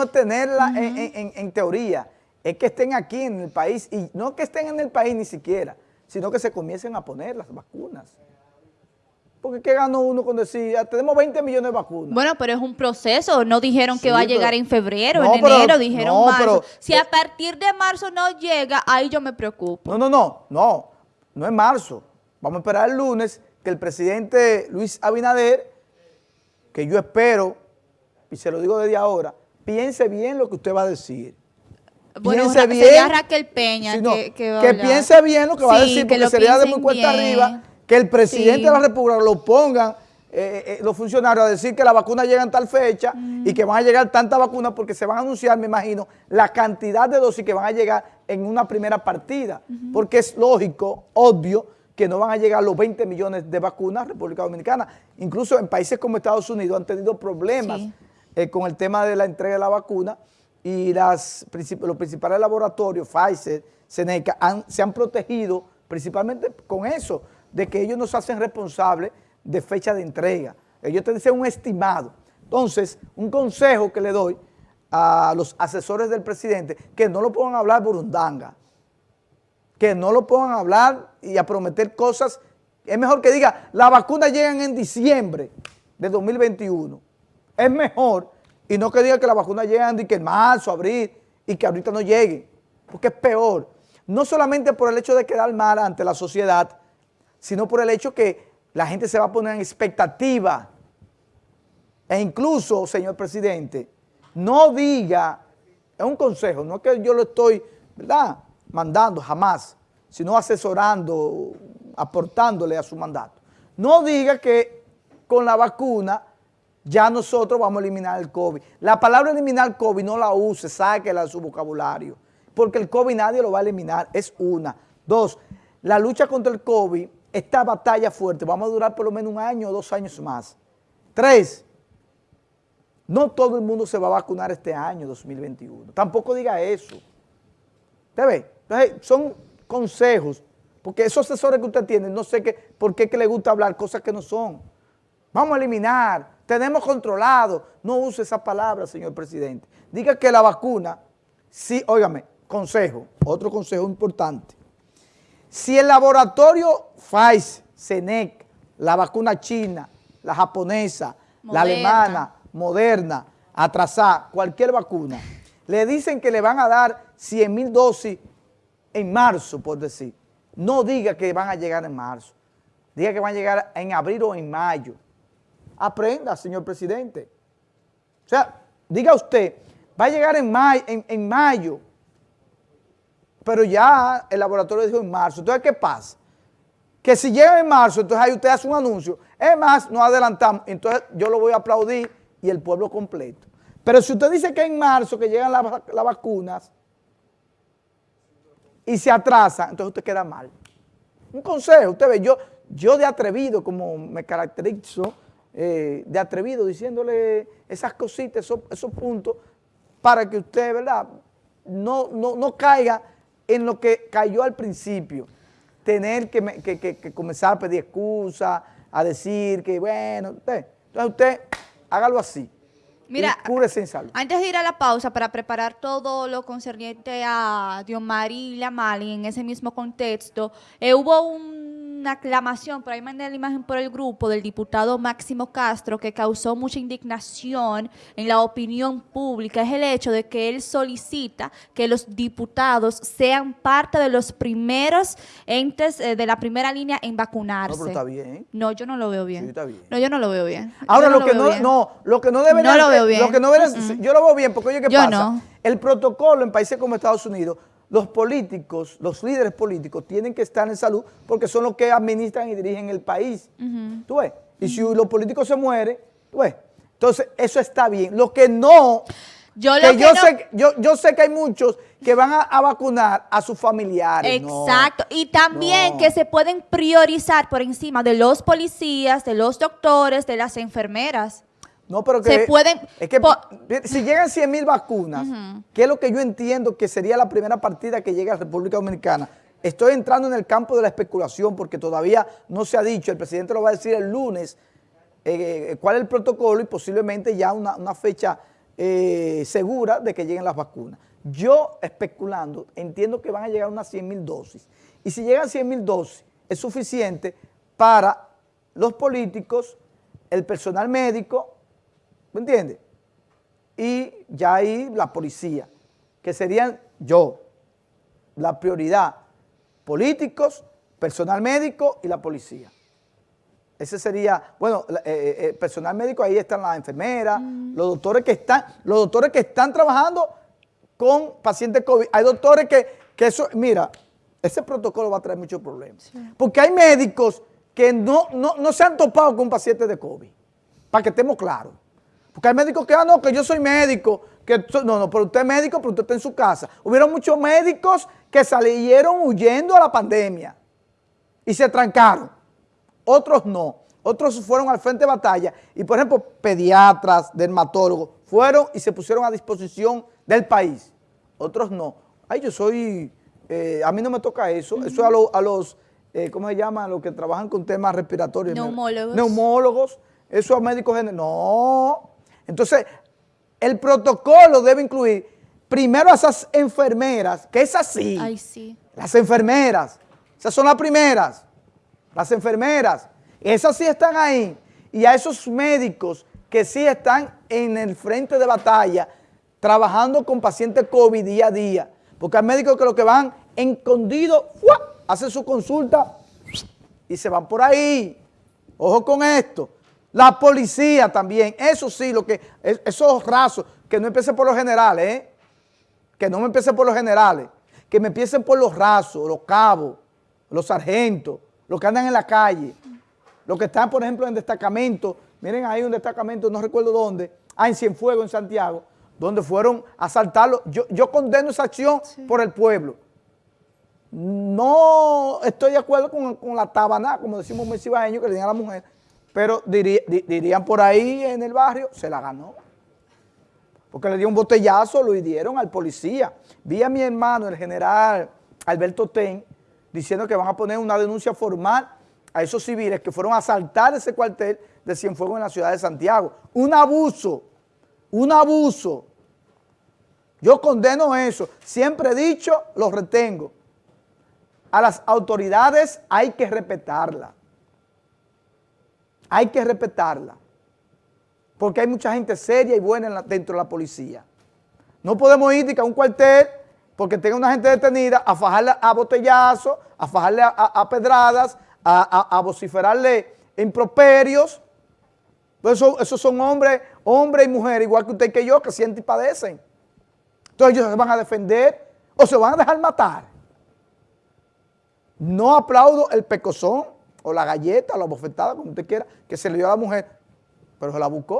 no es tenerla en, teoría, es que estén aquí en el país, y no que estén en el país ni siquiera, sino que se comiencen a poner las vacunas. Porque ¿qué ganó uno con decir, tenemos 20 millones de vacunas? Bueno, pero es un proceso. No dijeron que va a llegar en febrero, en enero, dijeron marzo. si a partir de marzo no llega, ahí yo me preocupo. No, no, no, no, no es marzo. Vamos a esperar el lunes que el presidente Luis Abinader, que yo espero, y se lo digo desde ahora, piense bien lo que usted va a decir. Bueno, piense bien, sería Raquel Peña que, que, piense bien lo que va a decir, porque sería de muy cuesta arriba que el presidente de la República lo pongan eh, eh, los funcionarios a decir que la vacuna llega en tal fecha y que van a llegar tantas vacunas porque se van a anunciar, me imagino, la cantidad de dosis que van a llegar en una primera partida, porque es lógico, obvio, que no van a llegar los 20 millones de vacunas a República Dominicana. Incluso en países como Estados Unidos han tenido problemas eh, con el tema de la entrega de la vacuna y las, los principales laboratorios, Pfizer, Seneca, se han protegido principalmente con eso, de que ellos no se hacen responsables de fecha de entrega. Ellos te dicen un estimado. Entonces, un consejo que le doy a los asesores del presidente, que no lo pongan a hablar burundanga, que no lo pongan a hablar y a prometer cosas. Es mejor que diga, las vacunas llegan en diciembre de 2021. Es mejor, y no que diga que las vacunas llegan de que en marzo, abril, y que ahorita no lleguen, porque es peor. No solamente por el hecho de quedar mal ante la sociedad, sino por el hecho que la gente se va a poner en expectativa. E incluso, señor presidente, no diga, es un consejo, no es que yo lo estoy, ¿verdad?, mandando jamás, sino asesorando, aportándole a su mandato. No diga que con la vacuna ya nosotros vamos a eliminar el COVID. La palabra eliminar el COVID no la use, sáquela de su vocabulario, porque el COVID nadie lo va a eliminar, es una. Dos, la lucha contra el COVID esta batalla fuerte, vamos a durar por lo menos un año o dos años más. Tres, no todo el mundo se va a vacunar este año 2021. Tampoco diga eso. ¿Usted ve? Entonces, son consejos, porque esos asesores que usted tiene, no sé qué, por qué que le gusta hablar cosas que no son. Vamos a eliminar, tenemos controlado. No use esa palabra, señor presidente. Diga que la vacuna, sí, óigame, consejo, otro consejo importante. Si el laboratorio Pfizer, Senec, la vacuna china, la japonesa, la alemana, moderna, atrasada, cualquier vacuna, le dicen que le van a dar 100 mil dosis en marzo, por decir. No diga que van a llegar en marzo. Diga que van a llegar en abril o en mayo. Aprenda, señor presidente. O sea, diga usted, va a llegar en, en mayo pero ya el laboratorio dijo en marzo. Entonces, ¿qué pasa? Que si llega en marzo, entonces ahí usted hace un anuncio. Es más, nos adelantamos. Entonces yo lo voy a aplaudir y el pueblo completo. Pero si usted dice que en marzo que llegan las, vacunas y se atrasa, entonces usted queda mal. Un consejo, usted ve, yo, yo de atrevido, como me caracterizo, eh, de atrevido, diciéndole esas cositas, esos, esos puntos, para que usted, ¿verdad?, no, no, no caiga en lo que cayó al principio, tener que, comenzar a pedir excusas, a decir que, bueno, usted, entonces usted hágalo así. Mira, antes de ir a la pausa para preparar todo lo concerniente a Diomari y Lamali en ese mismo contexto, eh, hubo un una aclamación, por ahí mandé la imagen por el grupo del diputado Máximo Castro que causó mucha indignación en la opinión pública, es el hecho de que él solicita que los diputados sean parte de los primeros entes eh, de la primera línea en vacunarse. No, pero está bien. No, yo no lo veo bien. Sí, está bien. No, yo no lo veo bien. Ahora, lo, que no, no, lo que no debe... No lo veo bien. Lo que no yo lo veo bien, porque oye, ¿qué yo pasa? El protocolo en países como Estados Unidos los políticos, los líderes políticos tienen que estar en salud porque son los que administran y dirigen el país. ¿Tú ves? Y si los políticos se mueren, ¿tú ves? Entonces, eso está bien. Lo que no... Yo, yo, sé, yo, sé que hay muchos que van a, vacunar a sus familiares. Exacto. y también que se pueden priorizar por encima de los policías, de los doctores, de las enfermeras. No, pero que... Se pueden... Es que si llegan 100 mil vacunas, que es lo que yo entiendo que sería la primera partida que llegue a la República Dominicana, estoy entrando en el campo de la especulación porque todavía no se ha dicho, el presidente lo va a decir el lunes, eh, cuál es el protocolo y posiblemente ya una, fecha eh, segura de que lleguen las vacunas. Yo, especulando, entiendo que van a llegar unas 100 mil dosis. Y si llegan 100 mil dosis, es suficiente para los políticos, el personal médico, ¿me entiendes? Y ya ahí la policía, que serían yo, la prioridad, políticos, personal médico y la policía. Ese sería, bueno, eh, eh, eh, personal médico, ahí están las enfermeras, mm. los doctores que están, los doctores que están trabajando con pacientes COVID. Hay doctores que, que eso, mira, ese protocolo va a traer muchos problemas. Porque hay médicos que no, no, se han topado con pacientes de COVID, para que estemos claros. Porque hay médicos que, ah, no, que yo soy médico, que no, no, pero usted es médico, pero usted está en su casa. Hubieron muchos médicos que salieron huyendo a la pandemia y se trancaron otros no. Otros fueron al frente de batalla y, por ejemplo, pediatras, dermatólogos, fueron y se pusieron a disposición del país. Otros no. Ay, yo soy, eh, a mí no me toca eso. Eso a, a los, eh, ¿cómo se llama? A los que trabajan con temas respiratorios. Neumólogos. Neumólogos. Eso a médicos generales. No. Entonces, el protocolo debe incluir primero a esas enfermeras, que es así. Ay, sí. Las enfermeras. Esas son las primeras las enfermeras, esas sí están ahí, y a esos médicos que sí están en el frente de batalla, trabajando con pacientes COVID día a día, porque hay médicos que lo que van escondidos, hacen su consulta y se van por ahí. Ojo con esto. La policía también, eso sí, lo que esos rasos, que no empiecen por los generales, ¿eh? que no me empiecen por los generales, que me empiecen por los rasos, los cabos, los sargentos, los que andan en la calle, los que están, por ejemplo, en destacamento, miren ahí un destacamento, no recuerdo dónde, ah, en Cienfuegos, en Santiago, donde fueron a asaltarlo. Yo, yo condeno esa acción por el pueblo. No estoy de acuerdo con, la tabaná, como decimos muy que le a la mujer, pero dirían por ahí en el barrio, se la ganó. Porque le dio un botellazo, lo hirieron al policía. Vi a mi hermano, el general Alberto Ten, diciendo que van a poner una denuncia formal a esos civiles que fueron a asaltar ese cuartel de Cienfuegos en la ciudad de Santiago. Un abuso, un abuso. Yo condeno eso. Siempre he dicho, lo retengo. A las autoridades hay que respetarla. Hay que respetarla. Porque hay mucha gente seria y buena dentro de la policía. No podemos ir a un cuartel porque tenga una gente detenida, a fajarle a botellazos, a fajarle a, pedradas, a, vociferarle improperios. Pues esos son hombres, hombres y mujeres, igual que usted que yo, que sienten y padecen. Entonces ellos se van a defender o se van a dejar matar. No aplaudo el pecozón o la galleta la bofetada, como usted quiera, que se le dio a la mujer, pero se la buscó.